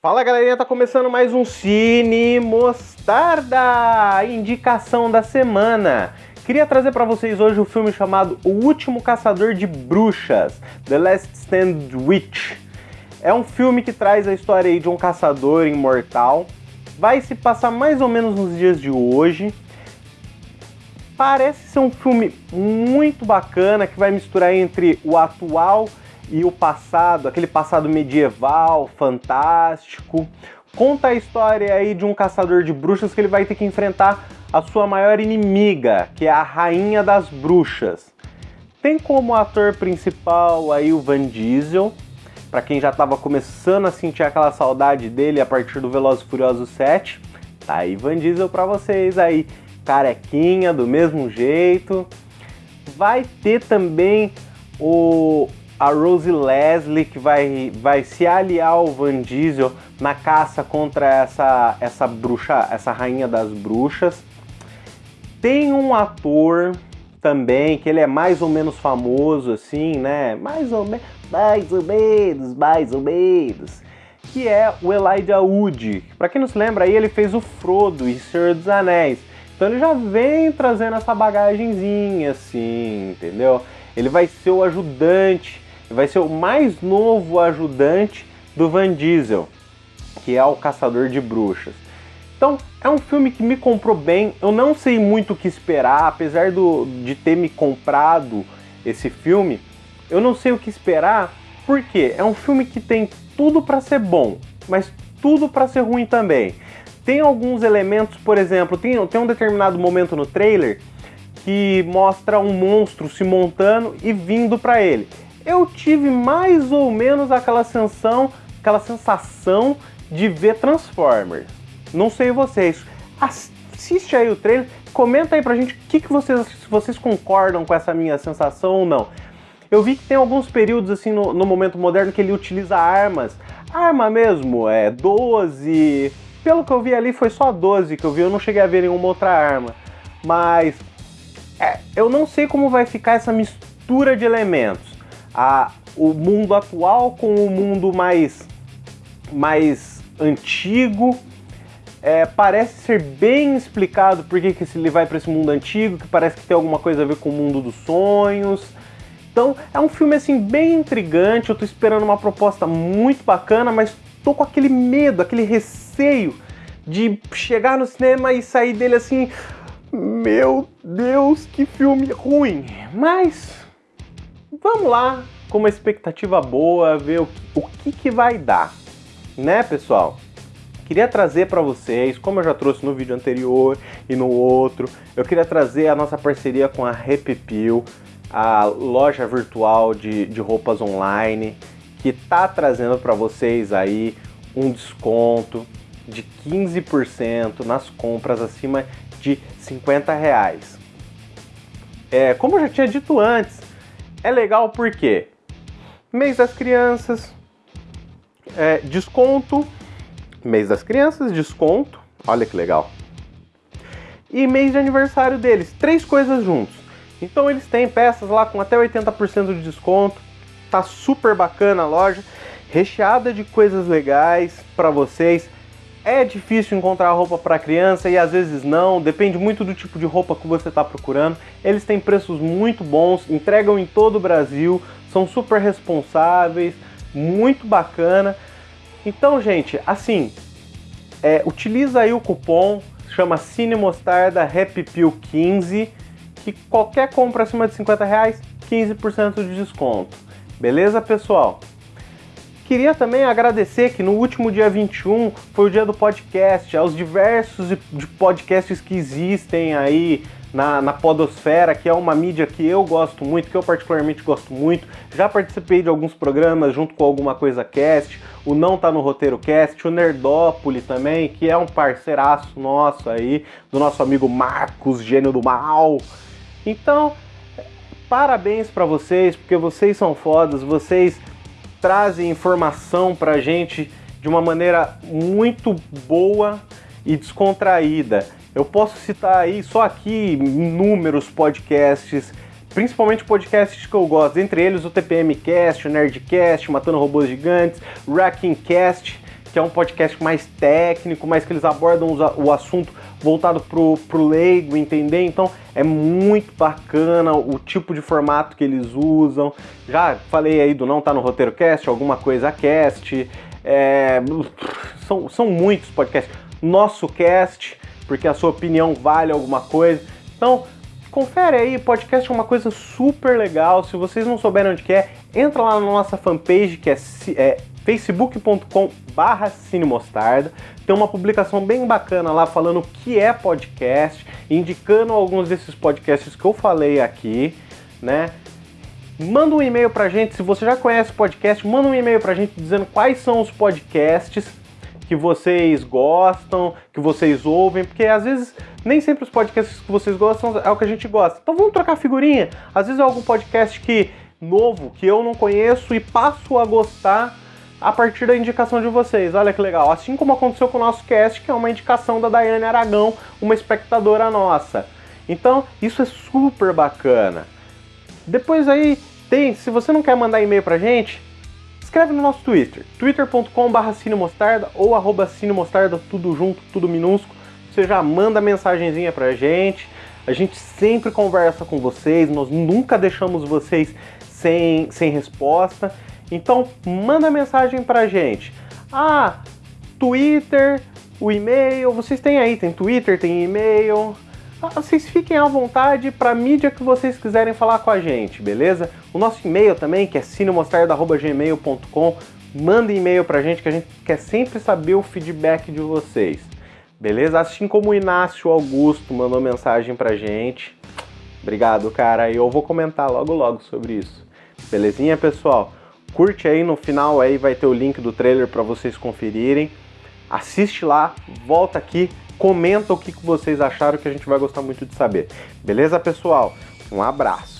Fala galerinha, tá começando mais um Cine Mostarda, indicação da semana. Queria trazer para vocês hoje o um filme chamado O Último Caçador de Bruxas, The Last Stand Witch. É um filme que traz a história de um caçador imortal. Vai se passar mais ou menos nos dias de hoje. Parece ser um filme muito bacana que vai misturar entre o atual e o passado, aquele passado medieval, fantástico. Conta a história aí de um caçador de bruxas que ele vai ter que enfrentar a sua maior inimiga, que é a Rainha das Bruxas. Tem como ator principal aí o Van Diesel, para quem já estava começando a sentir aquela saudade dele a partir do Velozes Furiosos 7. Tá aí Van Diesel para vocês aí, carequinha do mesmo jeito. Vai ter também o a Rose Leslie, que vai, vai se aliar ao Van Diesel na caça contra essa, essa bruxa, essa rainha das bruxas. Tem um ator também, que ele é mais ou menos famoso, assim, né? Mais ou menos, mais ou menos, mais ou menos. Que é o Elijah Wood. Pra quem não se lembra aí, ele fez o Frodo e Senhor dos Anéis. Então ele já vem trazendo essa bagagenzinha, assim, entendeu? Ele vai ser o ajudante vai ser o mais novo ajudante do Van Diesel, que é o Caçador de Bruxas. Então, é um filme que me comprou bem, eu não sei muito o que esperar, apesar do, de ter me comprado esse filme, eu não sei o que esperar, porque é um filme que tem tudo para ser bom, mas tudo para ser ruim também. Tem alguns elementos, por exemplo, tem, tem um determinado momento no trailer que mostra um monstro se montando e vindo para ele eu tive mais ou menos aquela sensação, aquela sensação de ver Transformers. Não sei vocês. Assiste aí o trailer, comenta aí pra gente o que, que vocês, se vocês concordam com essa minha sensação ou não. Eu vi que tem alguns períodos assim no, no momento moderno que ele utiliza armas. Arma mesmo, é 12. Pelo que eu vi ali foi só 12 que eu vi, eu não cheguei a ver nenhuma outra arma. Mas é, eu não sei como vai ficar essa mistura de elementos a, o mundo atual com o mundo mais, mais antigo. É, parece ser bem explicado por que, que ele vai para esse mundo antigo, que parece que tem alguma coisa a ver com o mundo dos sonhos. Então é um filme assim bem intrigante, eu tô esperando uma proposta muito bacana, mas tô com aquele medo, aquele receio de chegar no cinema e sair dele assim, meu Deus, que filme ruim. Mas vamos lá, com uma expectativa boa, ver o, o que, que vai dar, né, pessoal? Queria trazer para vocês, como eu já trouxe no vídeo anterior e no outro, eu queria trazer a nossa parceria com a Repipil, a loja virtual de, de roupas online, que tá trazendo para vocês aí um desconto de 15% nas compras acima de 50 reais. É, como eu já tinha dito antes, é legal porque mês das crianças, é, desconto, mês das crianças, desconto, olha que legal. E mês de aniversário deles, três coisas juntos. Então eles têm peças lá com até 80% de desconto, tá super bacana a loja, recheada de coisas legais para vocês. É difícil encontrar roupa para criança e às vezes não, depende muito do tipo de roupa que você está procurando. Eles têm preços muito bons, entregam em todo o Brasil, são super responsáveis, muito bacana. Então, gente, assim, é, utiliza aí o cupom, chama Cine Mostarda Happy Pill 15, que qualquer compra acima de 50 reais, 15% de desconto. Beleza, pessoal? Queria também agradecer que no último dia 21 foi o dia do podcast, aos diversos podcasts que existem aí na, na Podosfera, que é uma mídia que eu gosto muito, que eu particularmente gosto muito. Já participei de alguns programas junto com Alguma Coisa Cast, o Não Tá no Roteiro Cast, o Nerdópole também, que é um parceiraço nosso aí, do nosso amigo Marcos, gênio do mal. Então, parabéns para vocês, porque vocês são fodas, vocês trazem informação pra gente de uma maneira muito boa e descontraída. Eu posso citar aí só aqui inúmeros podcasts, principalmente podcasts que eu gosto, entre eles o TPM Cast, o Nerdcast, Matando Robôs Gigantes, Wrecking Cast, que é um podcast mais técnico, mas que eles abordam o assunto voltado pro, pro leigo, entender? Então é muito bacana o tipo de formato que eles usam. Já falei aí do Não Tá no Roteiro Cast, alguma coisa cast. É, são, são muitos podcasts. Nosso cast, porque a sua opinião vale alguma coisa. Então, confere aí, podcast é uma coisa super legal. Se vocês não souberem onde que é, entra lá na nossa fanpage que é, é facebook.com barra cinemostarda. Tem uma publicação bem bacana lá falando o que é podcast, indicando alguns desses podcasts que eu falei aqui, né? Manda um e-mail pra gente, se você já conhece o podcast, manda um e-mail pra gente dizendo quais são os podcasts que vocês gostam, que vocês ouvem, porque às vezes nem sempre os podcasts que vocês gostam é o que a gente gosta. Então vamos trocar figurinha. Às vezes é algum podcast que novo que eu não conheço e passo a gostar a partir da indicação de vocês. Olha que legal. Assim como aconteceu com o nosso cast, que é uma indicação da Daiane Aragão, uma espectadora nossa. Então, isso é super bacana. Depois aí tem, se você não quer mandar e-mail pra gente, escreve no nosso Twitter, twitter.com.br cinemostarda ou arroba cinemostarda, tudo junto, tudo minúsculo. Você já manda mensagenzinha pra gente. A gente sempre conversa com vocês, nós nunca deixamos vocês sem, sem resposta. Então, manda mensagem pra gente. Ah, Twitter, o e-mail, vocês têm aí, tem Twitter, tem e-mail. Ah, vocês fiquem à vontade para mídia que vocês quiserem falar com a gente, beleza? O nosso e-mail também, que é cinemostarda.gmail.com, manda e-mail pra gente que a gente quer sempre saber o feedback de vocês. Beleza? Assim como o Inácio Augusto mandou mensagem pra gente. Obrigado, cara. E eu vou comentar logo logo sobre isso. Belezinha, pessoal? Curte aí, no final aí vai ter o link do trailer para vocês conferirem. Assiste lá, volta aqui, comenta o que vocês acharam que a gente vai gostar muito de saber. Beleza, pessoal? Um abraço.